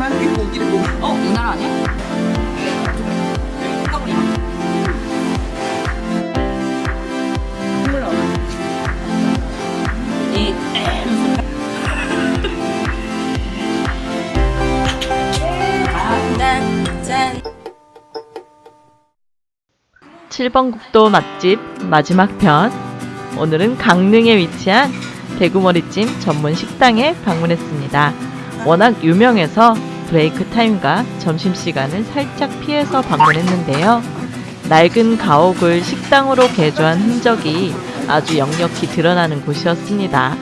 마지막에 고기를 먹 어? 아니야? 이짠 7번 국도 맛집 마지막 편. 오늘은 강릉에 위치한 대구머리찜 전문 식당에 방문했습니다. 워낙 유명해서 브레이크 타임과 점심시간을 살짝 피해서 방문했는데요. 낡은 가옥을 식당으로 개조한 흔적이 아주 역력히 드러나는 곳이었습니다.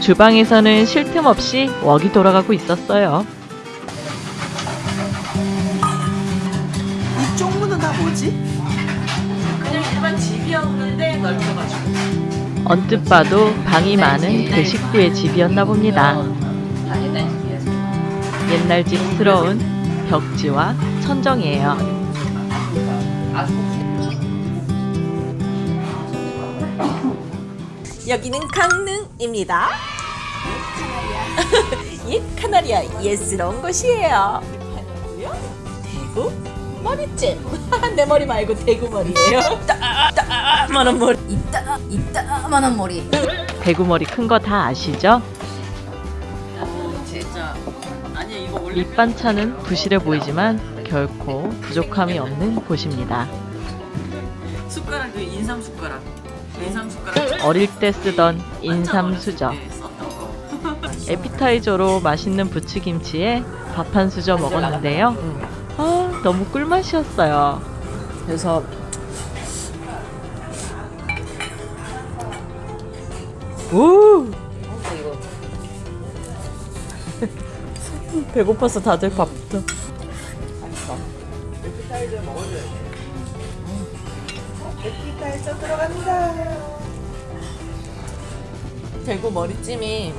주방에서는 쉴 틈 없이 웍이 돌아가고 있었어요. 이 쪽 문은 다 뭐지? 그냥 일반 집이었는데 넓혀가지고 언뜻 봐도 방이 많은 대식구의 집이었나 봅니다. 옛날 집스러운 벽지와 천정이에요. 여기는 강릉입니다. 옛 카나리아 예스러운 곳이에요. 대구 머리찜. 내 머리 말고 대구 머리예요. 따따만한 머리. 이따 이따만한 머리 대구 머리 큰 거 다 아시죠? 밑반찬은 부실해 보이지만 결코 부족함이 없는 곳입니다. 숟가락 그 인삼 숟가락 인삼 숟가락 어릴 때 쓰던 인삼 수저. 네, 썼던 거 에피타이저로 맛있는 부추김치에 밥 한 수저 먹었는데요. 아, 너무 꿀맛이었어요. 그래서 오! 배고파서 다들 밥부터. 에피타이저 들어간다. 대구 머리찜이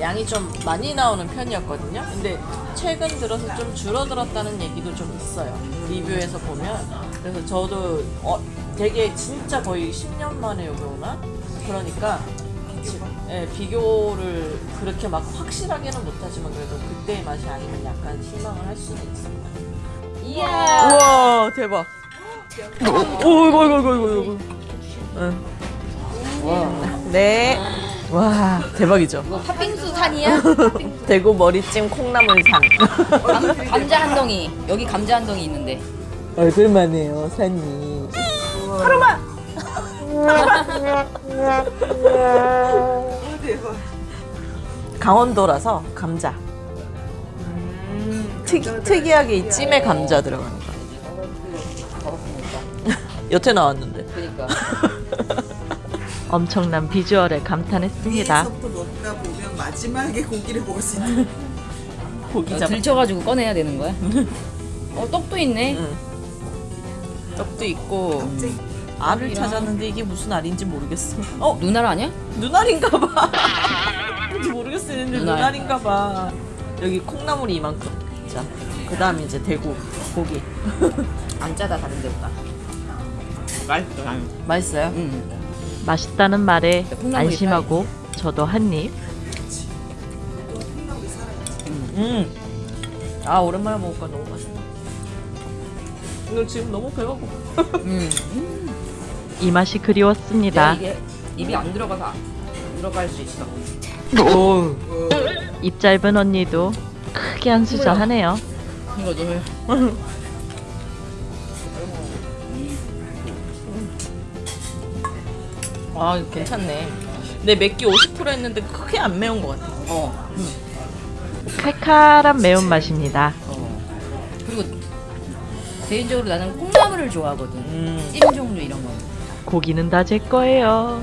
양이 좀 많이 나오는 편이었거든요. 근데 최근 들어서 좀 줄어들었다는 얘기도 좀 있어요. 리뷰에서 보면. 그래서 저도 어, 되게 진짜 거의 10년 만에 여기 오나? 그러니까 예, 비교를 그렇게 막 확실하게는 못하지만 그래도 그때의 맛이 아니면 약간 실망을 할 수는 있습니다. 이야! 우와, 대박. 오, 이거, 이거, 이거, 이거, 이거. 응. 네. 와, 대박이죠. 이거 팥빙수 산이야? 대구 머리찜 콩나물산. 감, 감자 한 덩이 여기 감자 한 덩이 있는데 얼굴만해요, 산이. 대박. 강원도라서 감자. 특, 특이하게 이 찜에 감자 들어가는 거. 여태 나왔는데. 그니까 엄청난 비주얼에 감탄했습니다. 위에서부터 먹다 보면 마지막에 고기를 먹을 수 있는. 고기 잡. 들쳐가지고 꺼내야 되는 거야? 어 떡도 있네 응. 떡도 있고 알을 찾았는데 이게 무슨 알인지 모르겠어. 어 누나라 아니야? 눈알인가 봐. 뭔지 모르겠었는데 눈알. 눈알인가 봐. 여기 콩나물이 이만큼. 자, 그 다음 이제 대구 고기. 안 짜다 다른 데보다 맛있어요? 응 맛있다는 말에 안심하고 저도 한 입. 음. 아 오랜만에 먹으니까 너무 맛있다. 이거 지금 너무 배고파. 음. 이 맛이 그리웠습니다. 이게 입이 안 들어가서 안 들어갈 수 있어 입 짧은 언니도 크게 한 수저 하네요. 이거 너무 아 괜찮네. 내 맵기 50% 했는데 크게 안 매운 것 같아. 어. 칼칼한 매운맛입니다. 어. 그리고 개인적으로 나는 콩나물을 좋아하거든 음. 찜 종류 이런 거 고기는 다 제 거예요.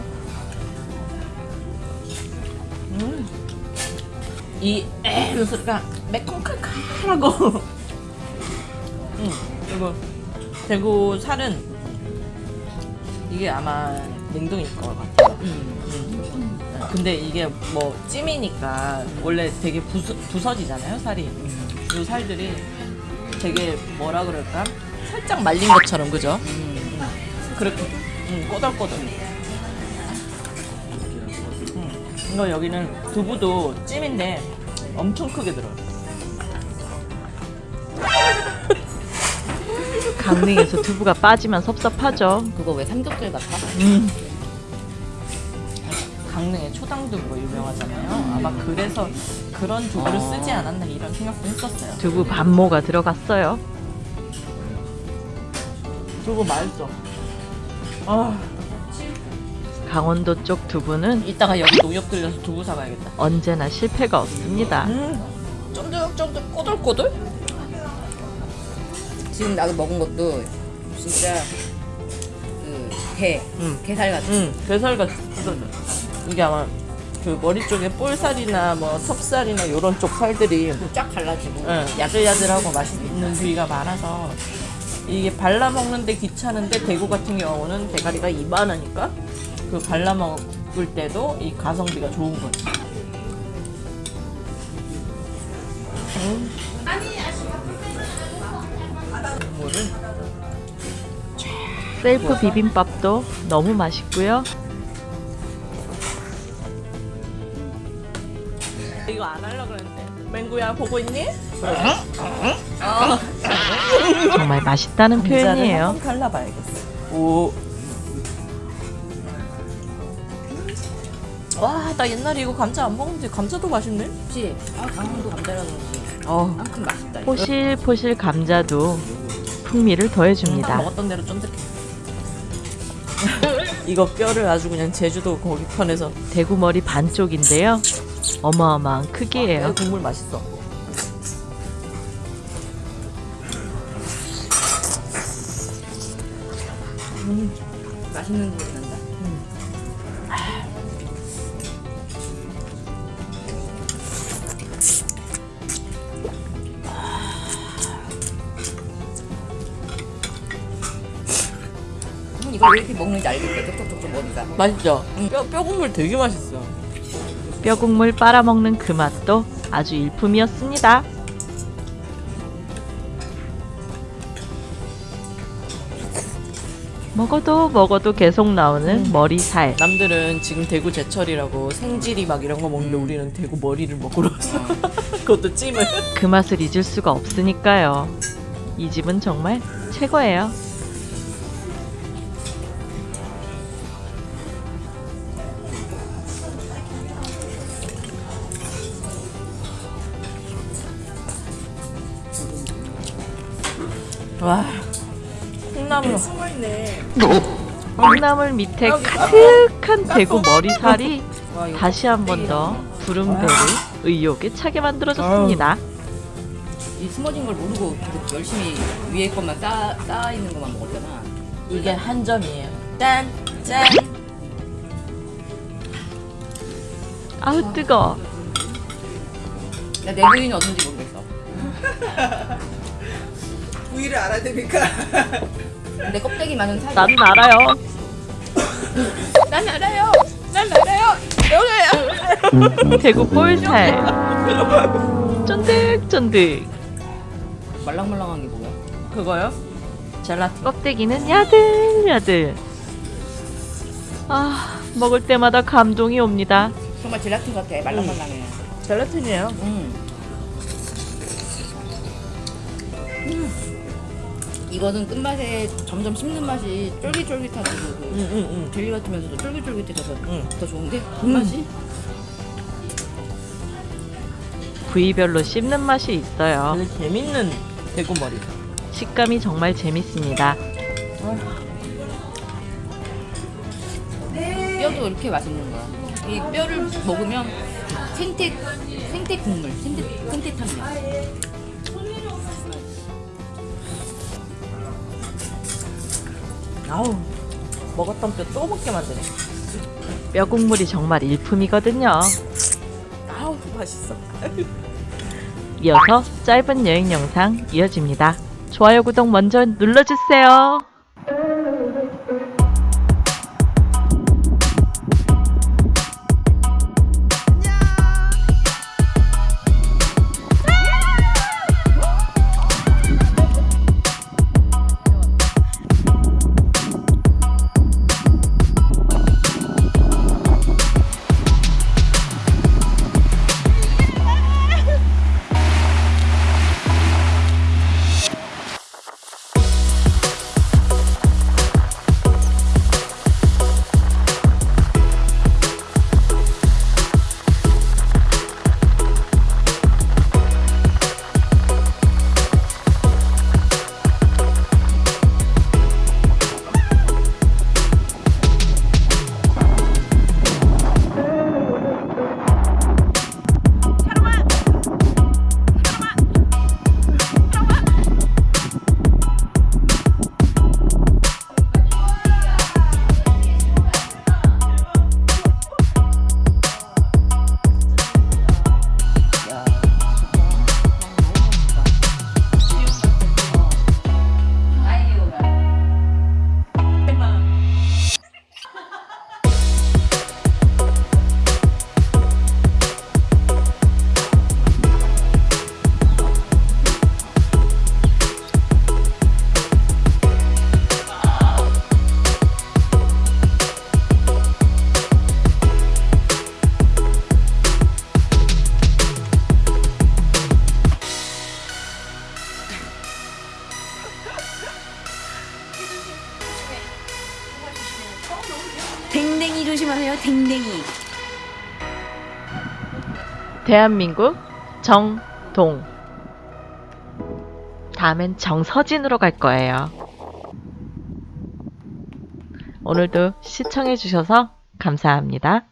이 에는 소리가 매콤 칼칼하고. 음. 그리고 대구 살은 이게 아마 냉동일 것 같아요. 음. 근데 이게 뭐 찜이니까 원래 되게 부서, 부서지잖아요 살이 이 살들이 되게 뭐라 그럴까 살짝 말린 것처럼 그죠? 음. 그렇게 음, 꼬들꼬들 음, 이거 여기는 두부도 찜인데 엄청 크게 들어요 강릉에서 두부가 빠지면 섭섭하죠. 그거 왜 삼겹살 같아? 음. 강릉에 초당두부 유명하잖아요. 아마 그래서 그런 두부를 어. 쓰지 않았나 이런 생각도 했었어요. 두부 반모가 들어갔어요. 두부 맛있어. 아, 강원도 쪽 두부는 이따가 여기 농협 들려서 두부 사가야겠다. 언제나 실패가 없습니다. 음, 쫀득쫀득 꼬들꼬들? 지금 나도 먹은 것도 진짜 그 게, 음. 게살 같아. 응, 게살같이 뜯어져. 이게 아마 그 머리 쪽에 볼살이나 뭐 턱살이나 이런 쪽 살들이 쫙 갈라지고. 응, 야들야들하고 맛있는 부위가 많아서 이게 발라 먹는데 귀찮은데 대구 같은 경우는 대가리가 이만하니까 그 발라 먹을 때도 이 가성비가 좋은 거지. 음. 셀프 비빔밥도 너무 맛있고요. 이거 안 하려고 그랬는데. 맹구야 보고 있니? 정말 맛있다는 표현이에요. 한번 갈라봐야겠어. 오. 와, 나 옛날에 이거 감자 안 먹었는데 감자도 맛있네. 혹시 아 강원도 감자라는 지 어. 만큼 맛있다. 이거. 포실포실 감자도 풍미를 딱 더해줍니다. 먹었던 대로 쫀득해. 이거 뼈를 아주 그냥 제주도 거기 편에서 대구 머리 반쪽인데요. 어마어마한 크기예요. 국물 맛있어. 맛있는 소 음, 왜 이렇게 먹는지 알겠다. 톡톡톡톡 머리가. 맛있죠? 뼈, 뼈 국물 되게 맛있어. 뼈 국물 빨아먹는 그 맛도 아주 일품이었습니다. 먹어도 먹어도 계속 나오는 머리 살. 남들은 지금 대구 제철이라고 생지리 막 이런 거 먹는데 우리는 대구 머리를 먹으러 왔어. 그것도 찜을. 그 맛을 잊을 수가 없으니까요. 이 집은 정말 최고예요. 와. 콩나물. 콩나물 밑에 가득한 대구 머리살이 다시 한 번더 부름배를 의욕에 차게 만들어줬습니다. 이 숨어진 걸 모르고 계속 열심히 위에 것만 쌓, 쌓아 있는 것만 먹었잖아. 이게 한 점이에요. 짠! 짠! 아우 뜨거. 나 내 부인이 어딘지 모르겠어. 부위를 알아야 되니까. 내 껍데기 많은 살. 난 알아요. 난 알아요. 난 알아요. 대구 볼살. 쫀득쫀득. 말랑말랑한 게 뭐야? 그거요? 젤라틴. 껍데기는 야들야들. 아 먹을 때마다 감동이 옵니다. 정말 젤라틴 같아. 말랑말랑해. 젤라틴이에요. 음. 음. 이거는 끝맛에 점점 씹는 맛이 쫄깃쫄깃하고 그 응, 응, 응. 젤리 같으면서도 쫄깃쫄깃해서 응. 더 좋은데? 끝맛이? 부위별로 씹는 맛이 있어요. 되게 재밌는 대구 머리. 식감이 정말 재밌습니다. 뼈도 이렇게 맛있는 거야. 이 뼈를 먹으면 생태 생태 국물, 생태 생태 탕면. 아우. 먹었던 뼈 또 먹게 만드네. 뼈 국물이 정말 일품이거든요. 아우, 맛있어. 이어서 짧은 여행 영상 이어집니다. 좋아요, 구독 먼저 눌러주세요. 댕댕이 조심하세요. 댕댕이. 대한민국 정동. 다음엔 정서진으로 갈 거예요. 오늘도 시청해주셔서 감사합니다.